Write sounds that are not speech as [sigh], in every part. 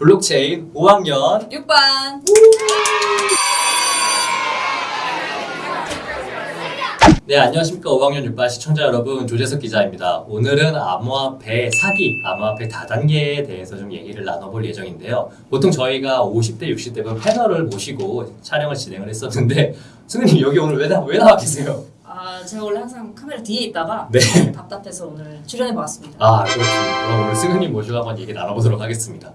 블록체인 5학년. 6반. 네 안녕하십니까. 5학년 6반 시청자 여러분. 조재석 기자입니다. 오늘은 암호화폐 사기, 암호화폐 다단계에 대해서 좀 얘기를 나눠볼 예정인데요. 보통 저희가 50대 60대 패널을 모시고 촬영을 진행을 했었는데 승우님 여기 오늘 왜, 나, 왜 나와 계세요? 아 제가 원래 항상 카메라 뒤에 있다가 네. 답답해서 오늘 출연해봤습니다. 아 그렇군요. 그럼 오늘 승우님 모시고 한번 얘기 나눠보도록 하겠습니다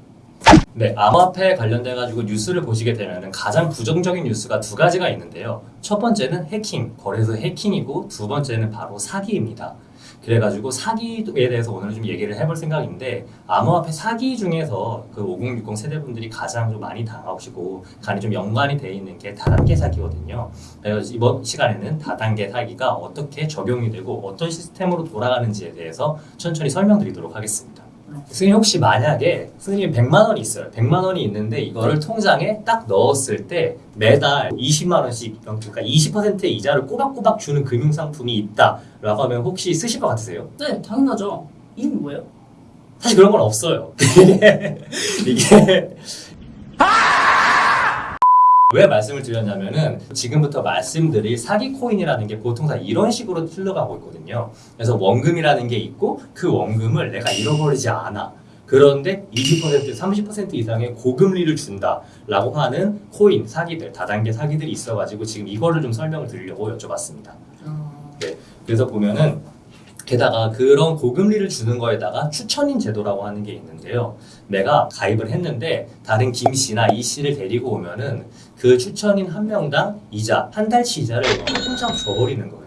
네, 암호화폐에 관련돼 가지고 뉴스를 보시게 되면 가장 부정적인 뉴스가 두 가지가 있는데요. 첫 번째는 해킹, 거래소 해킹이고 두 번째는 바로 사기입니다. 그래가지고 사기에 대해서 오늘 좀 얘기를 해볼 생각인데 암호화폐 사기 중에서 그 5060 세대분들이 가장 좀 많이 당하시고 간이 좀 연관이 돼 있는 게 다단계 사기거든요. 그래서 이번 시간에는 다단계 사기가 어떻게 적용이 되고 어떤 시스템으로 돌아가는지에 대해서 천천히 설명드리도록 하겠습니다. 스님 혹시 만약에 스님 100만 원이 있어요. 100만 원이 있는데 이거를 통장에 딱 넣었을 때 매달 20만 원씩 그러니까 20%의 이자를 꼬박꼬박 주는 금융 상품이 있다라고 하면 혹시 쓰실 것 같으세요? 네 당연하죠 이름이 뭐예요? 사실 그런 건 없어요. [laughs] 이게 왜 말씀을 드렸냐면은 지금부터 말씀드릴 사기 코인이라는 게 보통 다 이런 식으로 흘러가고 있거든요. 그래서 원금이라는 게 있고 그 원금을 내가 잃어버리지 않아. 그런데 20% 30% 이상의 고금리를 준다라고 하는 코인 사기들 다단계 사기들이 있어가지고 지금 이거를 좀 설명을 드리려고 여쭤봤습니다. 어... 네, 그래서 보면은 게다가 그런 고금리를 주는 거에다가 추천인 제도라고 하는 게 있는데요. 내가 가입을 했는데 다른 김 씨나 이 씨를 데리고 오면은 그 추천인 한 명당 이자 한 달치 이자를 통장 줘버리는 거예요.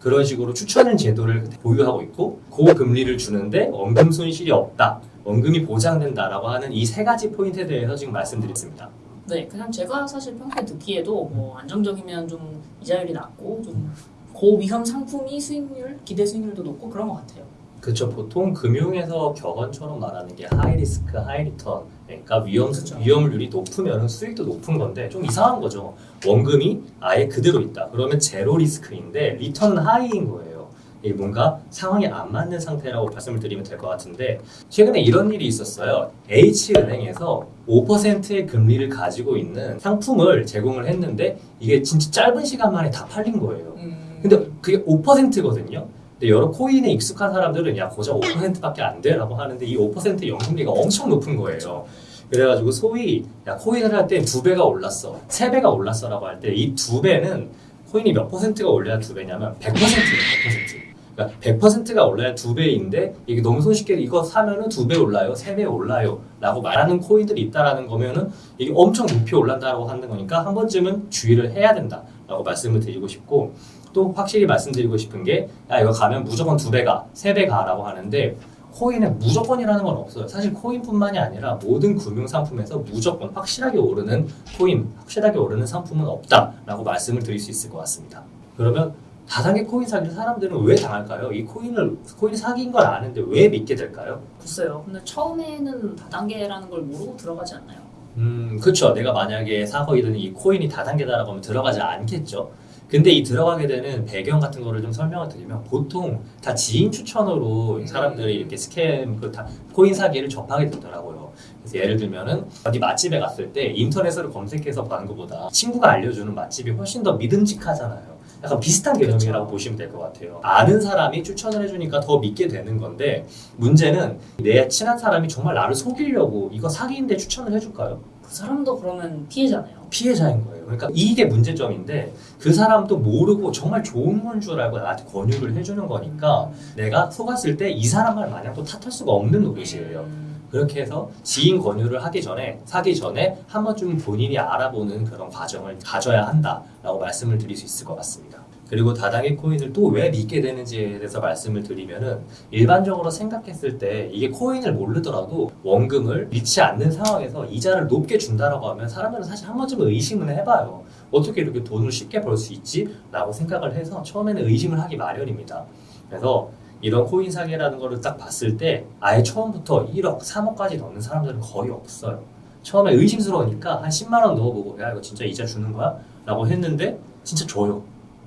그런 식으로 추천인 제도를 보유하고 있고 고금리를 주는데 원금 손실이 없다. 원금이 보장된다라고 하는 이 세 가지 포인트에 대해서 지금 말씀드렸습니다. 네 그냥 제가 사실 평소에 듣기에도 뭐 안정적이면 좀 이자율이 낮고 좀 고위험 상품이 수익률, 기대 수익률도 높고 그런 것 같아요. 그렇죠. 보통 금융에서 격언처럼 말하는 게 high risk, high return. 그러니까 위험 그렇죠. 위험률이 높으면 수익도 높은 건데 좀 이상한 거죠. 원금이 아예 그대로 있다. 그러면 zero risk인데 return은 high인 거예요. 이게 뭔가 상황이 안 맞는 상태라고 말씀을 드리면 될 것 같은데 최근에 이런 일이 있었어요. H은행에서 5%의 금리를 가지고 있는 상품을 제공을 했는데 이게 진짜 짧은 시간 만에 다 팔린 거예요. 음... 근데 그게 5%거든요. 근데 여러 코인에 익숙한 사람들은 야 고작 5%밖에 안 돼라고 하는데 이5% 연금리가 엄청 높은 거예요. 그래가지고 소위 야 코인을 할 때 두 배가 올랐어, 세 배가 올랐어라고 할 때 이 두 배는 코인이 몇 퍼센트가 올려야 두 배냐면 100%예요, 100%. 그러니까 100%가 올라야 두 배인데 이게 너무 손쉽게 이거 사면은 두 배 올라요, 세 배 올라요 라고 말하는 코인들이 있다라는 거면은 이게 엄청 높이 올란다라고 하는 거니까 한 번쯤은 주의를 해야 된다라고 말씀을 드리고 싶고 또 확실히 말씀드리고 싶은 게 야 이거 가면 무조건 두 배 가 세 배 가라고 하는데 코인에 무조건이라는 건 없어요. 사실 코인뿐만이 아니라 모든 금융 상품에서 무조건 확실하게 오르는 코인, 확실하게 오르는 상품은 없다라고 말씀을 드릴 수 있을 것 같습니다. 그러면 다단계 코인 사기를 사람들은 왜 당할까요? 이 코인을 코인 사기인 걸 아는데 왜 믿게 될까요? 글쎄요. 근데 처음에는 다단계라는 걸 모르고 들어가지 않나요? 음, 그렇죠. 내가 만약에 사거이든 이 코인이 다단계다라고 하면 들어가지 않겠죠. 근데 이 들어가게 되는 배경 같은 거를 좀 설명을 드리면 보통 다 지인 추천으로 사람들이 이렇게 scam 그 다 코인 사기를 접하게 되더라고요. 그래서 예를 들면은 어디 맛집에 갔을 때 인터넷으로 검색해서 가는 것보다 친구가 알려주는 맛집이 훨씬 더 믿음직하잖아요. 약간 비슷한 개념이라고 그쵸. 보시면 될 것 같아요. 아는 사람이 추천을 해주니까 더 믿게 되는 건데 문제는 내 친한 사람이 정말 나를 속이려고 이거 사기인데 추천을 해줄까요? 그 사람도 그러면 피해잖아요. 피해자인 거예요. 그러니까 이게 문제점인데 그 사람도 모르고 정말 좋은 건 줄 알고 나한테 권유를 해주는 거니까 내가 속았을 때 이 사람 말 마냥 또 탓할 수가 없는 노릇이에요. 음... 그렇게 해서 지인 권유를 하기 전에 사기 전에 한 번쯤 본인이 알아보는 그런 과정을 가져야 한다라고 말씀을 드릴 수 있을 것 같습니다. 그리고 다단계 코인을 또 왜 믿게 되는지에 대해서 말씀을 드리면은 일반적으로 생각했을 때 이게 코인을 모르더라도 원금을 믿지 않는 상황에서 이자를 높게 준다라고 하면 사람들은 사실 한 번쯤은 의심을 해봐요. 어떻게 이렇게 돈을 쉽게 벌 수 있지? 라고 생각을 해서 처음에는 의심을 하기 마련입니다. 그래서 이런 코인 사기라는 거를 딱 봤을 때 아예 처음부터 1억, 3억까지 넣는 사람들은 거의 없어요. 처음에 의심스러우니까 한 10만 원 넣어보고 야 이거 진짜 이자 주는 거야? 라고 했는데 진짜 줘요.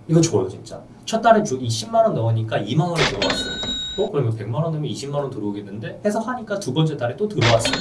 이거 줘요 진짜. 첫 달에 주, 이 10만 원 넣으니까 2만 원이 들어왔어요. 어? 그러면 100만 원 넣으면 20만 원 들어오겠는데? 해서 하니까 두 번째 달에 또 들어왔어요.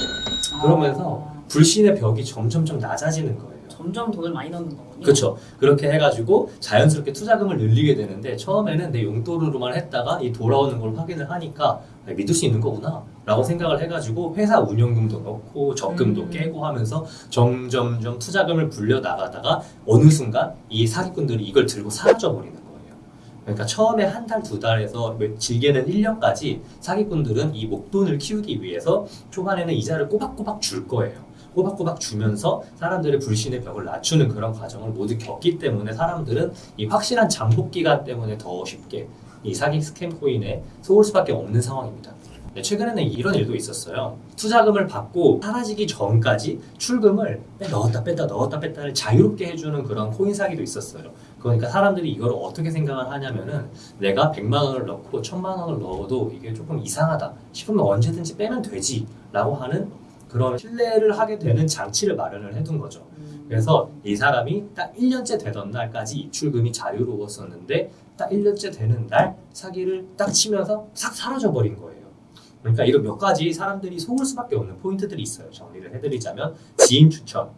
그러면서 아, 불신의 벽이 점점점 낮아지는 거예요. 점점 돈을 많이 넣는 거군요. 그렇죠. 그렇게 해가지고 자연스럽게 투자금을 늘리게 되는데 처음에는 내 용돈으로만 했다가 이 돌아오는 걸 확인을 하니까 아, 믿을 수 있는 거구나 라고 생각을 해가지고 회사 운영금도 넣고 적금도 음. 깨고 하면서 점점점 투자금을 불려 나가다가 어느 순간 이 사기꾼들이 이걸 들고 사라져 버리는 거예요. 그러니까 처음에 한 달, 두 달에서 길게는 1년까지 사기꾼들은 이 목돈을 키우기 위해서 초반에는 이자를 꼬박꼬박 줄 거예요. 꼬박꼬박 주면서 사람들의 불신의 벽을 낮추는 그런 과정을 모두 겪기 때문에 사람들은 이 확실한 잠복 기간 때문에 더 쉽게 이 사기 스캠 코인에 속을 수밖에 없는 상황입니다. 네, 최근에는 이런 일도 있었어요. 투자금을 받고 사라지기 전까지 출금을 넣었다 뺐다 넣었다 뺐다를 자유롭게 해주는 그런 코인 사기도 있었어요. 그러니까 사람들이 이걸 어떻게 생각을 하냐면은 내가 100만 원을 넣고 1000만 원을 넣어도 이게 조금 이상하다 싶으면 언제든지 빼면 되지 라고 하는 그런 신뢰를 하게 되는 장치를 마련을 해둔 거죠. 음. 그래서 이 사람이 딱 1년째 되던 날까지 입출금이 자유로웠었는데 딱 1년째 되는 날 사기를 딱 치면서 싹 사라져 버린 거예요. 그러니까 이런 몇 가지 사람들이 속을 수밖에 없는 포인트들이 있어요. 정리를 해드리자면 지인 추천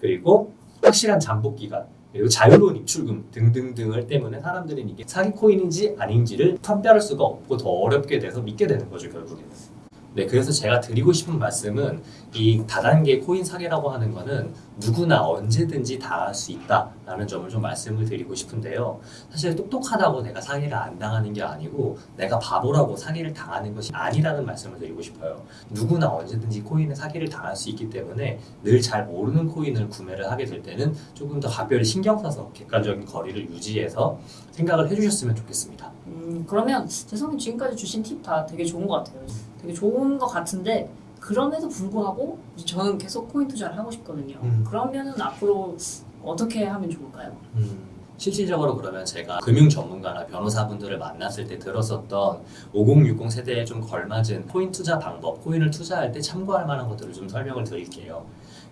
그리고 확실한 잠복 기간 그리고 자유로운 입출금 등등등을 때문에 사람들은 이게 사기 코인인지 아닌지를 판별할 수가 없고 더 어렵게 돼서 믿게 되는 거죠 결국에는. 네, 그래서 제가 드리고 싶은 말씀은 이 다단계 코인 사기라고 하는 거는 누구나 언제든지 당할 수 있다라는 점을 좀 말씀을 드리고 싶은데요. 사실 똑똑하다고 내가 사기를 안 당하는 게 아니고 내가 바보라고 사기를 당하는 것이 아니라는 말씀을 드리고 싶어요. 누구나 언제든지 코인에 사기를 당할 수 있기 때문에 늘 잘 모르는 코인을 구매를 하게 될 때는 조금 더 각별히 신경 써서 객관적인 거리를 유지해서 생각을 해주셨으면 좋겠습니다. 음, 그러면 재성님 지금까지 주신 팁 다 되게 좋은 것 같아요. 되게 좋은 것 같은데 그럼에도 불구하고 저는 계속 코인 투자를 하고 싶거든요. 음. 그러면은 앞으로 어떻게 하면 좋을까요? 음, 실질적으로 그러면 제가 금융 전문가나 변호사분들을 만났을 때 들었었던 5060 세대에 좀 걸맞은 코인 투자 방법, 코인을 투자할 때 참고할 만한 것들을 좀 설명을 드릴게요.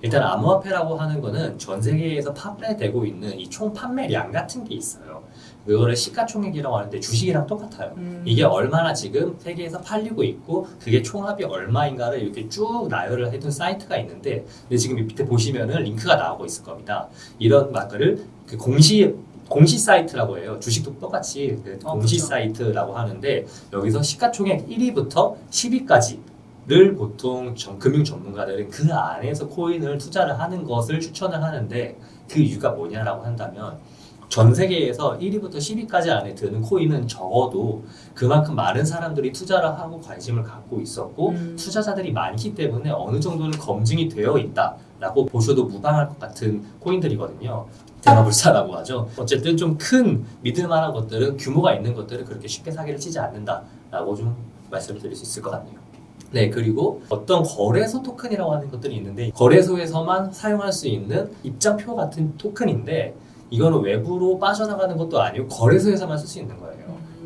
일단 암호화폐라고 하는 거는 전 세계에서 판매되고 있는 이 총 판매량 같은 게 있어요. 그거를 시가총액이라고 하는데 주식이랑 똑같아요. 음. 이게 얼마나 지금 세계에서 팔리고 있고 그게 총합이 얼마인가를 이렇게 쭉 나열을 해둔 사이트가 있는데 근데 지금 이 밑에 보시면은 링크가 나오고 있을 겁니다. 이런 마크를 그 공시 공시 사이트라고 해요. 주식도 똑같이 그 어, 공시 그렇죠. 사이트라고 하는데 여기서 시가총액 1위부터 10위까지 를 보통 전- 금융 전문가들은 그 안에서 코인을 투자를 하는 것을 추천을 하는데 그 이유가 뭐냐라고 한다면 전 세계에서 1위부터 10위까지 안에 드는 코인은 적어도 그만큼 많은 사람들이 투자를 하고 관심을 갖고 있었고 음. 투자자들이 많기 때문에 어느 정도는 검증이 되어 있다라고 보셔도 무방할 것 같은 코인들이거든요. 대마불사라고 하죠. 어쨌든 좀 큰 믿을만한 것들은 규모가 있는 것들은 그렇게 쉽게 사기를 치지 않는다라고 좀 말씀을 드릴 수 있을 것 같네요. 네, 그리고 어떤 거래소 토큰이라고 하는 것들이 있는데 거래소에서만 사용할 수 있는 입장표 같은 토큰인데 이거는 외부로 빠져나가는 것도 아니고 거래소에서만 쓸 수 있는 거예요.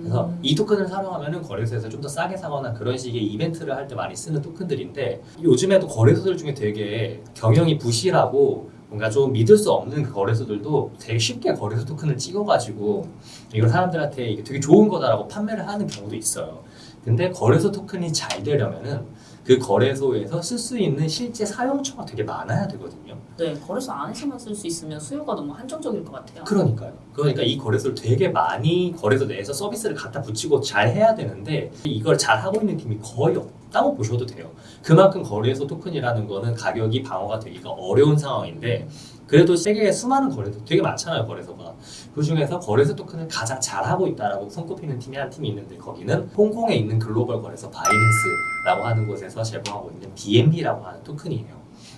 그래서 음. 이 토큰을 사용하면은 거래소에서 좀 더 싸게 사거나 그런 식의 이벤트를 할 때 많이 쓰는 토큰들인데 요즘에도 거래소들 중에 되게 경영이 부실하고 뭔가 좀 믿을 수 없는 그 거래소들도 되게 쉽게 거래소 토큰을 찍어가지고 이걸 사람들한테 이게 되게 좋은 거다라고 판매를 하는 경우도 있어요. 근데 거래소 토큰이 잘 되려면은 그 거래소에서 쓸 수 있는 실제 사용처가 되게 많아야 되거든요. 네, 거래소 안에서만 쓸 수 있으면 수요가 너무 한정적일 것 같아요. 그러니까요. 그러니까 이 거래소를 되게 많이 거래소 내에서 서비스를 갖다 붙이고 잘 해야 되는데 이걸 잘 하고 있는 팀이 거의 없다고 보셔도 돼요. 그만큼 거래소 토큰이라는 거는 가격이 방어가 되기가 어려운 상황인데 그래도 세계에 수많은 거래소 되게 많잖아요 거래소가 그 중에서 거래소 토큰을 가장 잘하고 있다라고 손꼽히는 팀이 한 팀이 있는데 거기는 홍콩에 있는 글로벌 거래소 바이낸스라고 하는 곳에서 제공하고 있는 BNB라고 하는 토큰이에요.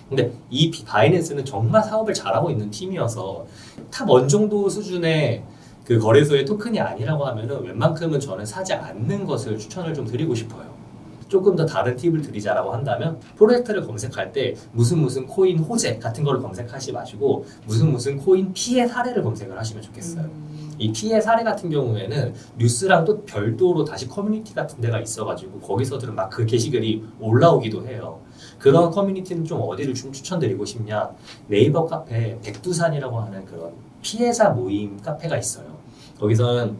근데 이 비- 바이낸스는 정말 사업을 잘하고 있는 팀이어서 top one 정도 수준의 그 거래소의 토큰이 아니라고 하면은 웬만큼은 저는 사지 않는 것을 추천을 좀 드리고 싶어요. 조금 더 다른 팁을 드리자라고 한다면 프로젝트를 검색할 때 무슨 무슨 코인 호재 같은 거를 검색하지 마시고 무슨 무슨 코인 피해 사례를 검색을 하시면 좋겠어요. 음. 이 피해 사례 같은 경우에는 뉴스랑 또 별도로 다시 커뮤니티 같은 데가 있어가지고 거기서들은 막 그 게시글이 올라오기도 해요. 그런 커뮤니티는 좀 어디를 좀 추천드리고 싶냐? 네이버 카페 백두산이라고 하는 그런 피해자 모임 카페가 있어요. 거기서는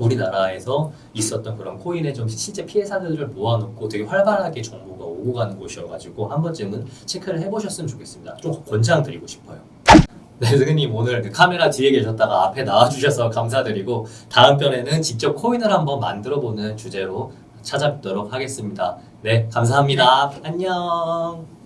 우리나라에서 있었던 그런 코인의 좀 실제 피해 사례들을 모아놓고 되게 활발하게 정보가 오고 가는 곳이어가지고 한 번쯤은 체크를 해보셨으면 좋겠습니다. 좀 권장드리고 싶어요. 네, 선생님 오늘 그 카메라 뒤에 계셨다가 앞에 나와주셔서 감사드리고 다음 편에는 직접 코인을 한번 만들어보는 주제로 찾아뵙도록 하겠습니다. 네, 감사합니다. 안녕.